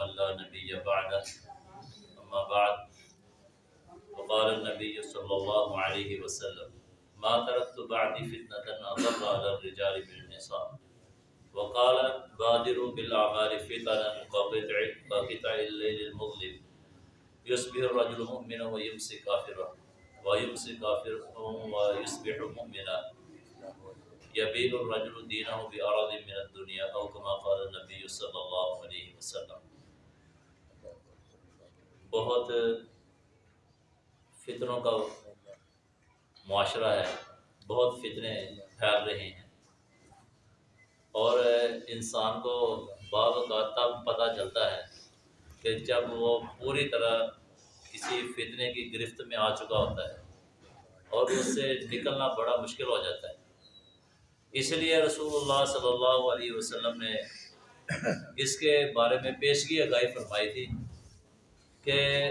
من لا نبي بعده. أما بعد، وقال النبي صلى الله عليه وسلم، ما تركت بعدي فتنة أضر على الرجال من النساء. وقال بادروا بالأعمال فتنا كقطع كقطع الليل المظلم. يصبح الرجل مؤمنا ويمسي كافرا ويمسي كافرا ويصبح مؤمنا. يبيع الرجل دينه بأرض من الدنيا أو كما قال النبي صلى الله عليه وسلم بہت فتنوں کا معاشرہ ہے، بہت فتنے پھیل رہے ہیں۔ اور انسان کو بعض اوقات تب پتہ چلتا ہے کہ جب وہ پوری طرح کسی فتنے کی گرفت میں آ چکا ہوتا ہے اور اس سے نکلنا بڑا مشکل ہو جاتا ہے۔ اس لیے رسول اللہ صلی اللہ علیہ وسلم نے اس کے بارے میں پیشگی آگاہی فرمائی تھی۔ کہ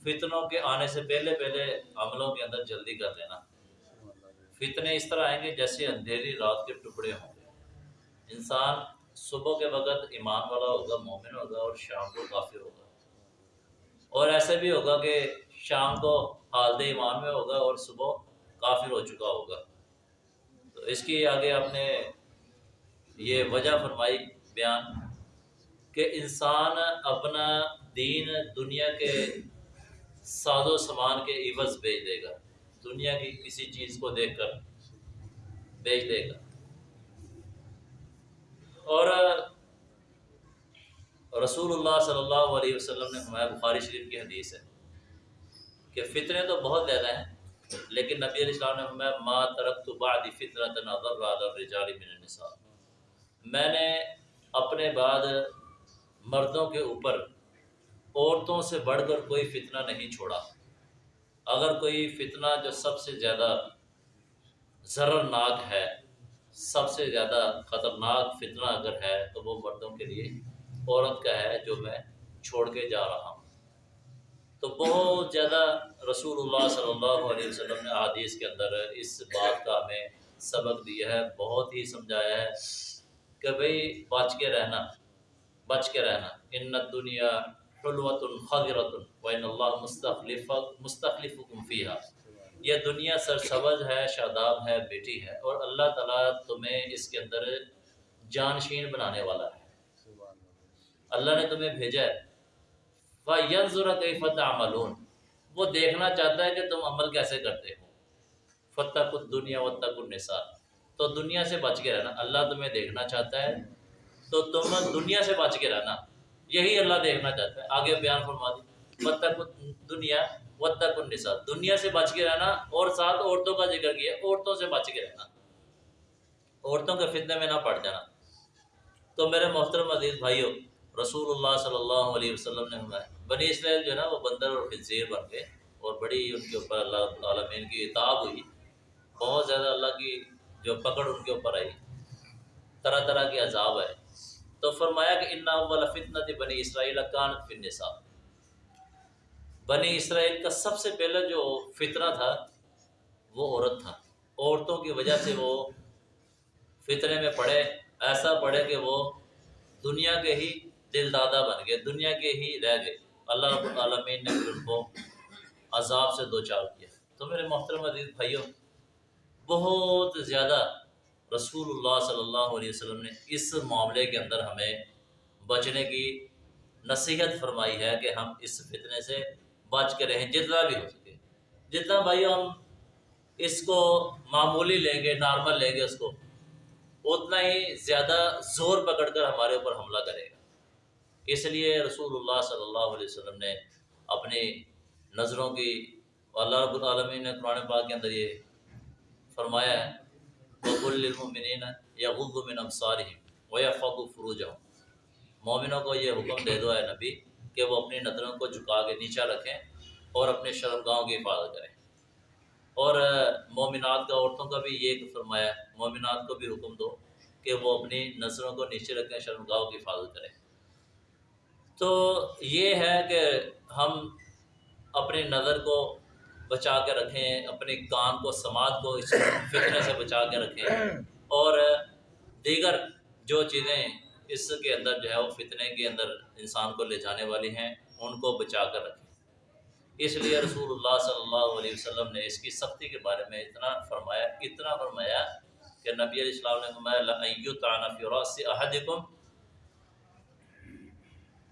فتنوں کے آنے سے پہلے پہلے عملوں کے اندر جلدی کر لینا۔ فتنے اس طرح آئیں گے جیسے اندھیری رات کے ٹکڑے ہوں گے۔ انسان صبح کے وقت ایمان والا ہوگا، مومن ہوگا اور شام کو کافر ہوگا۔ اور ایسے بھی ہوگا کہ شام کو حالد ایمان میں ہوگا اور صبح کافر ہو چکا ہوگا۔ تو اس کی آگے آپ نے یہ وجہ فرمائی بیان کہ انسان اپنا دین دنیا کے ساز و سامان کے عوض بیچ دے گا۔ دنیا کی کسی چیز کو دیکھ کر بیچ دے گا۔ اور رسول اللہ صلی اللہ علیہ وسلم نے ہمارے بخاری شریف کی حدیث ہے کہ فتنے تو بہت زیادہ ہیں، لیکن نبی علیہ السلام نے ہمیں ما ترک تو بعد فطرت نظر الرجال من النساء۔ میں نے اپنے بعد مردوں کے اوپر عورتوں سے بڑھ کر کوئی فتنہ نہیں چھوڑا۔ اگر کوئی فتنہ جو سب سے زیادہ ضررناک ہے، سب سے زیادہ خطرناک فتنہ اگر ہے، تو وہ مردوں کے لیے عورت کا ہے جو میں چھوڑ کے جا رہا ہوں۔ تو بہت زیادہ رسول اللہ صلی اللہ علیہ وسلم نے حادیث کے اندر اس بات کا ہمیں سبق دیا ہے، بہت ہی سمجھایا ہے کہ بھئی بچ کے رہنا، بچ کے رہنا۔ ان دنیا حلوت خضرت وین اللہ مستخلف مستخلف فیہا۔ یہ دنیا سر سبز ہے، شاداب ہے، بیٹی ہے، اور اللہ تعالیٰ تمہیں اس کے اندر جانشین بنانے والا ہے۔ اللہ نے تمہیں بھیجا ہے۔ فتح عملون وہ دیکھنا چاہتا ہے کہ تم عمل کیسے کرتے ہو۔ فتح کت دنیا و تک تو دنیا سے بچ کے رہنا۔ اللہ تمہیں دیکھنا چاہتا ہے تو تم دنیا سے بچ کے رہنا۔ یہی اللہ دیکھنا چاہتا ہے۔ آگے بیان فرما دی۔ فتح دنیا و النساء۔ دنیا سے بچ کے رہنا اور ساتھ عورتوں کا ذکر کیا، عورتوں سے بچ کے رہنا۔ عورتوں کے فتنے میں نہ پڑ جانا۔ تو میرے محترم عزیز بھائیوں رسول اللہ صلی اللہ علیہ وسلم نے ہمیں، بنی اسرائیل جو ہے نا، وہ بندر اور خنزیر بن گئے اور بڑی ان کے اوپر اللہ عالمین کی اتاب ہوئی۔ بہت زیادہ اللہ کی جو پکڑ ان کے اوپر آئی۔ طرح طرح کے عذاب آئے۔ تو فرمایا کہ ان اول فتنت بنی اسرائیل کانت فن نصاب بنی اسرائیل کا سب سے پہلا جو فتنہ تھا، وہ عورت تھا۔ عورتوں کی وجہ سے وہ فتنے میں پڑے، ایسا پڑے کہ وہ دنیا کے ہی دل دادا بن گئے، دنیا کے ہی رہ گئے۔ اللہ رب العالمین نے ان کو عذاب سے دو چار کیا۔ تو میرے محترم عزیز بھائیوں، بہت زیادہ رسول اللہ صلی اللہ علیہ وسلم نے اس معاملے کے اندر ہمیں بچنے کی نصیحت فرمائی ہے کہ ہم اس فتنے سے بچ کے رہیں، جتنا بھی ہو سکے۔ جتنا بھائیو ہم اس کو معمولی لیں گے، نارمل لیں گے، اس کو، اتنا ہی زیادہ زور پکڑ کر ہمارے اوپر حملہ کرے گا۔ اس لیے رسول اللہ صلی اللہ علیہ وسلم نے اپنی نظروں کی، اللہ رب العالمین نے قرآن پاک کے اندر یہ فرمایا ہے بب المنین یا غب من ابصارہم و یا فق فروج مومنوں کو یہ حکم دے دو ہے نبی کہ وہ اپنی نظروں کو جھکا کے نیچا رکھیں اور اپنے شرمگاہوں کی حفاظت کریں۔ اور مومنات کا عورتوں کا بھی یہ فرمایا ہے مومنات کو بھی حکم دو کہ وہ اپنی نظروں کو نیچے رکھیں، شرمگاہوں کی حفاظت کریں۔ تو یہ ہے کہ ہم اپنی نظر کو بچا کے رکھیں اپنے کان کو سماعت کو اس فتنے سے بچا کے رکھیں۔ اور دیگر جو چیزیں اس کے اندر جو ہے وہ فتنے کے اندر انسان کو لے جانے والی ہیں ان کو بچا کر رکھیں۔ اس لیے رسول اللہ صلی اللہ علیہ وسلم نے اس کی سختی کے بارے میں اتنا فرمایا اتنا فرمایا کہ نبی علیہ السلام نے فرمایا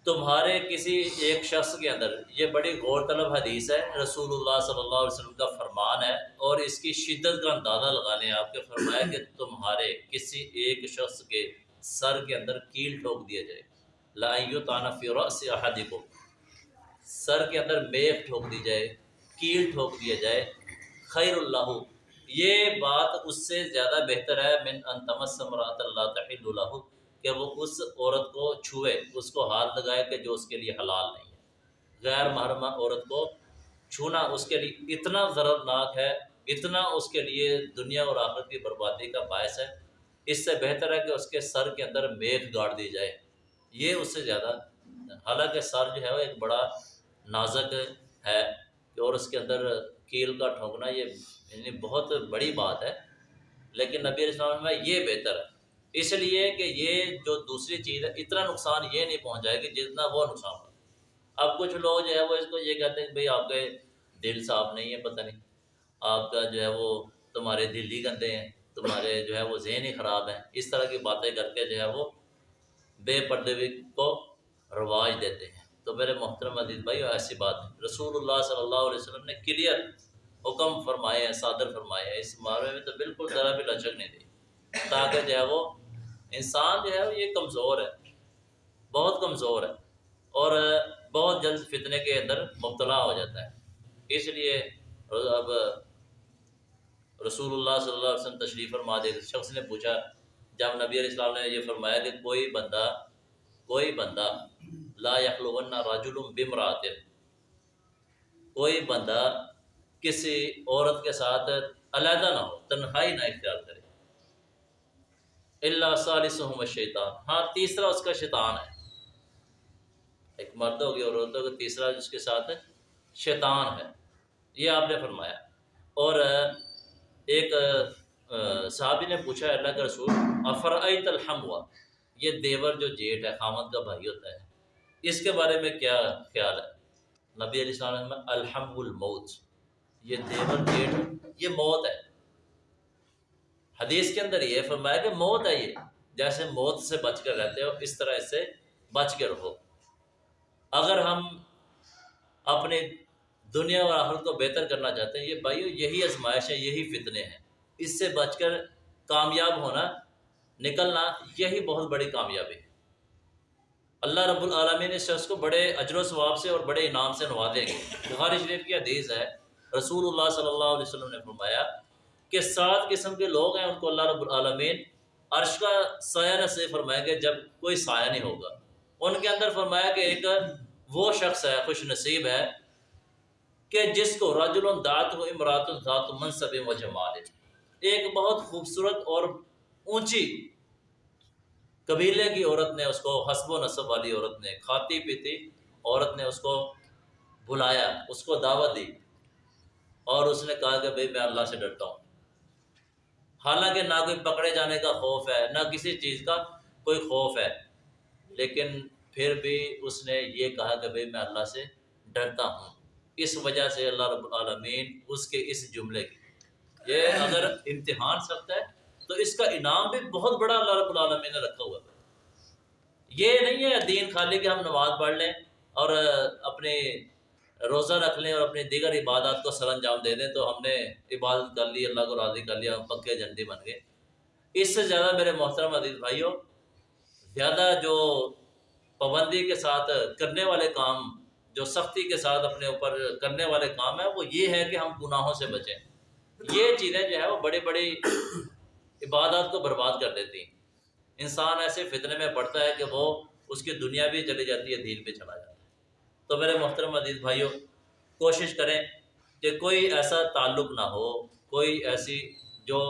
تمہارے کسی ایک شخص کے اندر یہ بڑی غور طلب حدیث ہے، رسول اللہ صلی اللہ علیہ وسلم کا فرمان ہے اور اس کی شدت کا اندازہ لگا لیں آپ کے فرمایا کہ تمہارے کسی ایک شخص کے سر کے اندر کیل ٹھوک دیا جائے۔ لائیو تانا فیورا سے احادی کو سر کے اندر میخ ٹھوک دی جائے، کیل ٹھوک دیا جائے۔ خیر اللہ، یہ بات اس سے زیادہ بہتر ہے۔ من انتمس مرات اللہ تحل اللہ کہ وہ اس عورت کو چھوئے، اس کو ہاتھ لگائے کہ جو اس کے لیے حلال نہیں ہے۔ غیر محرمہ عورت کو چھونا اس کے لیے اتنا ضرورناک ہے، اتنا اس کے لیے دنیا اور آخرت کی بربادی کا باعث ہے۔ اس سے بہتر ہے کہ اس کے سر کے اندر میغ گاڑ دی جائے۔ یہ اس سے زیادہ حالانکہ سر جو ہے وہ ایک بڑا نازک ہے اور اس کے اندر کیل کا ٹھونکنا یہ یعنی بہت بڑی بات ہے۔ لیکن نبی علیہ السلام میں یہ بہتر ہے۔ اس لیے کہ یہ جو دوسری چیز ہے، اتنا نقصان یہ نہیں پہنچ جائے گی جتنا وہ نقصان ہو۔ اب کچھ لوگ جو ہے وہ اس کو یہ کہتے ہیں کہ بھائی آپ کے دل صاف نہیں ہے، پتہ نہیں۔ آپ کا جو ہے وہ تمہارے دل ہی گندے ہیں، تمہارے جو ہے وہ ذہن ہی خراب ہیں۔ اس طرح کی باتیں کر کے جو ہے وہ بے پردے کو رواج دیتے ہیں۔ تو میرے محترم عزیز بھائی، ایسی بات ہے۔ رسول اللہ صلی اللہ علیہ وسلم نے کلیئر حکم فرمائے ہیں، صادر فرمائے ہیں۔ اس معاملے میں تو بالکل ذرا بھی لچک نہیں دی۔ تاکہ جو ہے وہ انسان جو ہے یہ کمزور ہے، بہت کمزور ہے اور بہت جلد فتنے کے اندر مبتلا ہو جاتا ہے۔ اس لیے اب رسول اللہ صلی اللہ علیہ وسلم تشریف فرما دے۔ شخص نے پوچھا، جب نبی علیہ السلام نے یہ فرمایا کہ کوئی بندہ کوئی بندہ، لا یخلون راج بمرات کوئی بندہ کسی عورت کے ساتھ علیحدہ نہ ہو، تنہائی نہ اختیار کرے۔ اللہ صالح شیطان ہاں تیسرا اس کا شیطان ہے۔ ایک مرد ہوگی اور عورت ہوگی تیسرا جس کے ساتھ شیطان ہے۔ یہ آپ نے فرمایا۔ اور ایک صحابی نے پوچھا اللہ کا رسول افرعیت الحم ہوا یہ دیور جو جیٹ ہے، خامد کا بھائی ہوتا ہے۔ اس کے بارے میں کیا خیال ہے؟ نبی علیہ السلام الحم الموت۔ یہ دیور جیٹ، یہ موت ہے۔ حدیث کے اندر یہ فرمایا کہ موت ہے یہ۔ جیسے موت سے بچ کر رہتے ہو، اس طرح اس سے بچ کے رہو۔ اگر ہم اپنی دنیا اور آخرت کو بہتر کرنا چاہتے ہیں، یہ بھائیو، یہی آزمائش ہے، یہی فتنے ہیں۔ اس سے بچ کر کامیاب ہونا، نکلنا، یہی بہت بڑی کامیابی ہے۔ اللہ رب العالمین اس شخص کو بڑے اجر و ثواب سے اور بڑے انعام سے نوازیں گے بخاری شریف کی حدیث ہے، رسول اللہ صلی اللہ علیہ وسلم نے فرمایا کہ سات قسم کے لوگ ہیں، ان کو اللہ رب العالمین عرش کا سایہ نصیب فرمائیں گے جب کوئی سایہ نہیں ہوگا۔ ان کے اندر فرمایا کہ ایک وہ شخص ہے، خوش نصیب ہے، کہ جس کو راج الدات و امرات ذات منصب و جمال ایک بہت خوبصورت اور اونچی قبیلے کی عورت نے اس کو، حسب و نصب والی عورت نے کھاتی پیتی، عورت نے اس کو بلایا، اس کو دعوت دی اور اس نے کہا کہ بھائی میں اللہ سے ڈرتا ہوں۔ حالانکہ نہ کوئی پکڑے جانے کا خوف ہے، نہ کسی چیز کا کوئی خوف ہے۔ لیکن پھر بھی اس نے یہ کہا کہ بھائی میں اللہ سے ڈرتا ہوں۔ اس وجہ سے اللہ رب العالمین اس کے اس جملے کی، یہ اگر امتحان سکتا ہے تو اس کا انعام بھی بہت بڑا اللہ رب العالمین نے رکھا ہوا ہے۔ یہ نہیں ہے دین خالی کہ ہم نماز پڑھ لیں اور اپنے روزہ رکھ لیں اور اپنی دیگر عبادات کو سر انجام دے دیں تو ہم نے عبادت کر لی، اللہ کو راضی کر لیا ہم پکے جھنڈی بن گئے۔ اس سے زیادہ میرے محترم عزیز بھائیوں زیادہ جو پابندی کے ساتھ کرنے والے کام، جو سختی کے ساتھ اپنے اوپر کرنے والے کام ہیں، وہ یہ ہے کہ ہم گناہوں سے بچیں۔ یہ چیزیں جو ہے وہ بڑی بڑی عبادات کو برباد کر دیتی ہیں۔ انسان ایسے فتنے میں پڑتا ہے کہ وہ اس کی دنیا بھی چلی جاتی ہے، دین پہ چلا جاتا ہے۔ تو میرے محترم عزیز بھائیوں کوشش کریں کہ کوئی ایسا تعلق نہ ہو، کوئی ایسی جو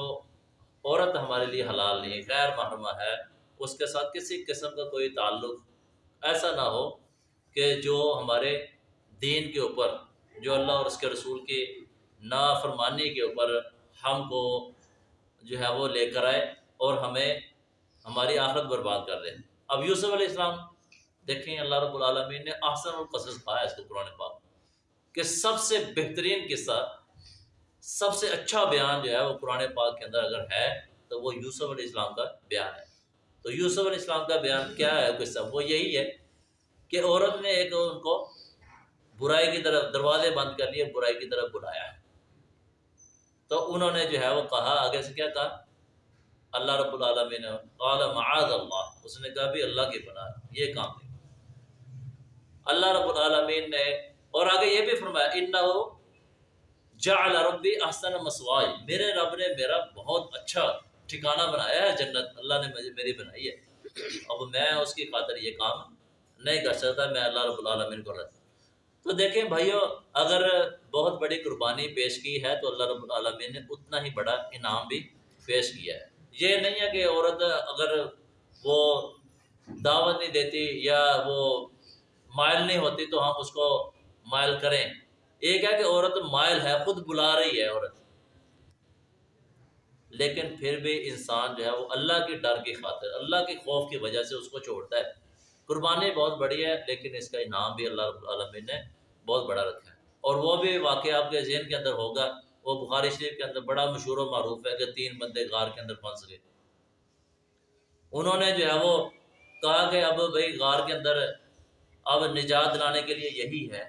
عورت ہمارے لیے حلال نہیں، غیر محرمہ ہے، اس کے ساتھ کسی قسم کا کوئی تعلق ایسا نہ ہو کہ جو ہمارے دین کے اوپر، جو اللہ اور اس کے رسول کی نافرمانی کے اوپر ہم کو جو ہے وہ لے کر آئے اور ہمیں، ہماری آخرت برباد کر دیں اب یوسف علیہ السلام دیکھیں، اللہ رب العالمین نے احسن القصص کہا ہے اس کو قرآن پاک کہ سب سے بہترین قصہ، سب سے اچھا بیان جو ہے وہ قرآن پاک کے اندر اگر ہے، تو وہ یوسف علیہ السلام کا بیان ہے۔ تو یوسف علیہ السلام کا بیان کیا ہے قصہ وہ یہی ہے کہ عورت نے ایک ان کو برائی کی طرف، دروازے بند کر لیے، برائی کی طرف بلایا ہے۔ تو انہوں نے جو ہے وہ کہا، آگے سے کیا کہا؟ اللہ رب العالمین قال معاذ اللہ۔ اس نے کہا بھی اللہ کی پناہ، یہ کام نہیں۔ اللہ رب العالمین نے اور آگے یہ بھی فرمایا، انہو جعل ربی احسن مسوائی. میرے رب نے میرا بہت اچھا ٹھکانہ بنایا ہے، جنت اللہ نے مجھے میری بنائی ہے۔ اب میں اس کی خاطر یہ کام نہیں کر سکتا، میں اللہ رب العالمین کو رہتا تو دیکھیں بھائیو، اگر بہت بڑی قربانی پیش کی ہے تو اللہ رب العالمین نے اتنا ہی بڑا انعام بھی پیش کیا ہے۔ یہ نہیں ہے کہ عورت اگر وہ دعوت نہیں دیتی یا وہ مائل نہیں ہوتی تو ہم اس کو مائل کریں۔ ایک ہے کہ عورت مائل ہے، خود بلا رہی ہے عورت۔ لیکن پھر بھی انسان جو ہے وہ اللہ کے ڈر کی خاطر، اللہ کے خوف کی وجہ سے اس کو چھوڑتا ہے۔ قربانی بہت بڑی ہے، لیکن اس کا انعام بھی اللہ رب العالمین نے بہت بڑا رکھا ہے۔ اور وہ بھی واقعہ آپ کے ذہن کے اندر ہوگا۔ وہ بخاری شریف کے اندر بڑا مشہور و معروف ہے کہ تین بندے غار کے اندر پھنس گئے۔ انہوں نے جو ہے وہ کہا کہ اب بھائی غار کے اندر اب نجات دلانے کے لیے یہی ہے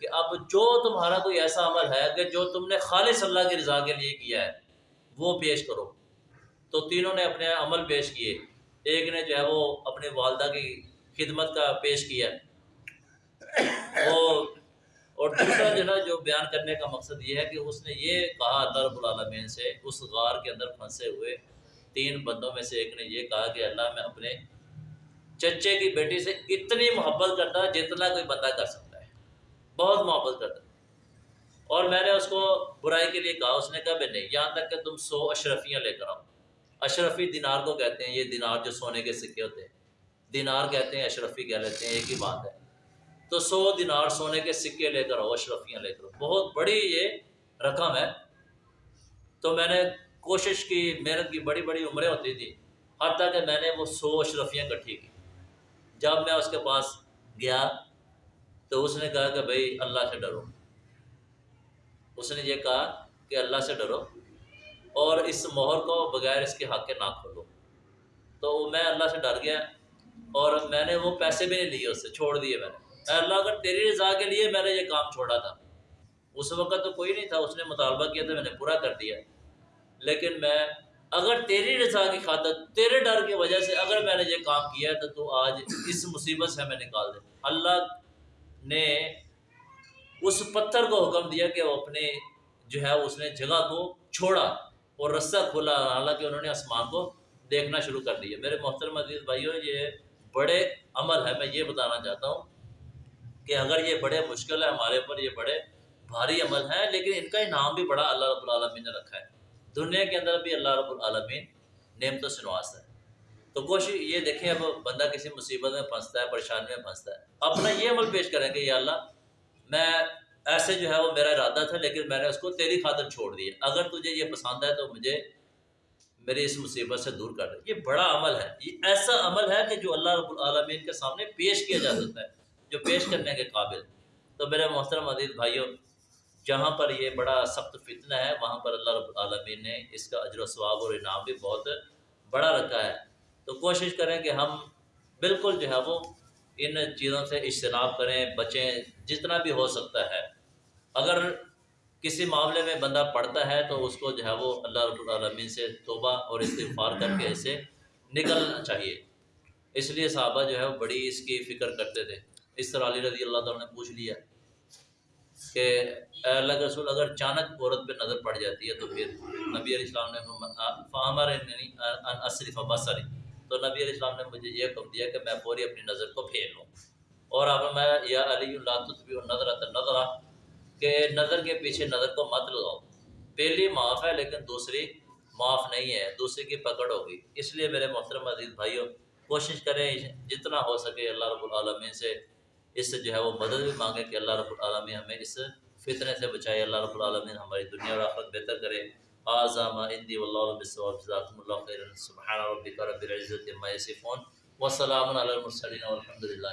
کہ اب جو تمہارا کوئی ایسا عمل ہے کہ جو تم نے خالص اللہ کی رضا کے لیے کیا ہے، وہ پیش کرو۔ تو تینوں نے اپنے عمل پیش کیے۔ ایک نے جو ہے وہ اپنے والدہ کی خدمت کا پیش کیا۔ وہ اور دوسرا جو ہے جو بیان کرنے کا مقصد یہ ہے کہ اس نے یہ کہا اللہ رب العالمین سے، اس غار کے اندر پھنسے ہوئے تین بندوں میں سے ایک نے یہ کہا کہ اللہ میں اپنے چچے کی بیٹی سے اتنی محبت کرتا جتنا کوئی بندہ کر سکتا ہے۔ بہت محبت کرتا۔ اور میں نے اس کو برائی کے لیے کہا، اس نے کہا، بھائی نہیں یہاں تک کہ تم سو اشرفیاں لے کر آؤ۔ اشرفی دینار کو کہتے ہیں، یہ دینار جو سونے کے سکے ہوتے ہیں۔ دینار کہتے ہیں، اشرفی کہہ لیتے ہیں، ایک ہی بات ہے۔ تو سو دینار سونے کے سکے لے کر آؤ، اشرفیاں لے کر آؤ۔ بہت بڑی یہ رقم ہے۔ تو میں نے کوشش کی، محنت کی، بڑی بڑی عمریں ہوتی تھی حتیٰ کہ میں نے وہ سو اشرفیاں کٹھی کی۔ جب میں اس کے پاس گیا تو اس نے کہا کہ بھائی اللہ سے ڈرو۔ اس نے یہ کہا کہ اللہ سے ڈرو اور اس مہر کو بغیر اس کے حق کے نہ کھولو۔ تو میں اللہ سے ڈر گیا اور میں نے وہ پیسے بھی نہیں لیے، اس سے چھوڑ دیے میں نے۔ اللہ، اگر تیری رضا کے لیے میں نے یہ کام چھوڑا تھا۔ اس وقت تو کوئی نہیں تھا، اس نے مطالبہ کیا تھا میں نے پورا کر دیا۔ لیکن میں اگر تیری رضا کی خاطر تیرے ڈر کی وجہ سے اگر میں نے یہ کام کیا تو تو آج اس مصیبت سے ہمیں نکال دے۔ اللہ نے اس پتھر کو حکم دیا کہ وہ اپنے جو ہے اس نے جگہ کو چھوڑا اور رسہ کھولا۔ حالانکہ انہوں نے آسمان کو دیکھنا شروع کر دیا۔ میرے محترم عزیز بھائیوں یہ بڑے عمل ہے۔ میں یہ بتانا چاہتا ہوں کہ اگر یہ بڑے مشکل ہے ہمارے اوپر یہ بڑے بھاری عمل ہیں، لیکن ان کا انعام بھی بڑا اللہ رب العالمین نے رکھا ہے۔ دنیا کے اندر بھی اللہ رب العالمین نعمت و سنواس ہے۔ تو کوشش یہ دیکھیں اب بندہ کسی مصیبت میں پھنستا ہے، پریشانی میں پھنستا ہے۔ اپنا یہ عمل پیش کریں کہ یا اللہ، میں ایسے جو ہے وہ میرا ارادہ تھا، لیکن میں نے اس کو تیری خاطر چھوڑ دیا۔ اگر تجھے یہ پسند ہے تو مجھے میری اس مصیبت سے دور کر دے۔ یہ بڑا عمل ہے۔ یہ ایسا عمل ہے کہ جو اللہ رب العالمین کے سامنے پیش کیا جا سکتا ہے، جو پیش کرنے کے قابل۔ تو میرے محترم عزیز بھائیوں جہاں پر یہ بڑا سخت فتنہ ہے، وہاں پر اللہ رب العالمین نے اس کا اجر و ثواب اور انعام بھی بہت بڑا رکھا ہے۔ تو کوشش کریں کہ ہم بالکل جو ہے وہ ان چیزوں سے اجتناب کریں، بچیں، جتنا بھی ہو سکتا ہے۔ اگر کسی معاملے میں بندہ پڑھتا ہے تو اس کو جو ہے وہ اللہ رب العالمین سے توبہ اور استغفار کر کے اسے نکلنا چاہیے۔ اس لیے صحابہ جو ہے وہ بڑی اس کی فکر کرتے تھے۔ اس طرح علی رضی اللہ تعالیٰ نے پوچھ لیا۔ کہ اے اللہ کے رسول اگر اچانک عورت پہ نظر پڑ جاتی ہے تو پھر نبی علیہ السلام نے فہمر اصرف یعنی بصری۔ تو نبی علیہ السلام نے مجھے یہ حکم دیا کہ میں پوری اپنی نظر کو پھیر لوں۔ اور آپ میں، یا علی اللہ تطبی نظر نظر کہ نظر کے پیچھے نظر کو مت لگاؤ۔ پہلی معاف ہے لیکن دوسری معاف نہیں ہے، دوسری کی پکڑ ہوگی۔ اس لیے میرے محترم عزیز بھائیوں کوشش کریں جتنا ہو سکے اللہ رب العالمین سے اس سے جو ہے وہ مدد بھی مانگے کہ اللہ رب العالمین ہمیں اس فطرے سے بچائے۔ اللہ رب العالمین ہماری دنیا اور آخرت بہتر کرے۔ آزام اندی واللہ اللہ خیر سبحان ربک رب العزت ما یصفون۔ وسلام علی المرسلین والحمد للہ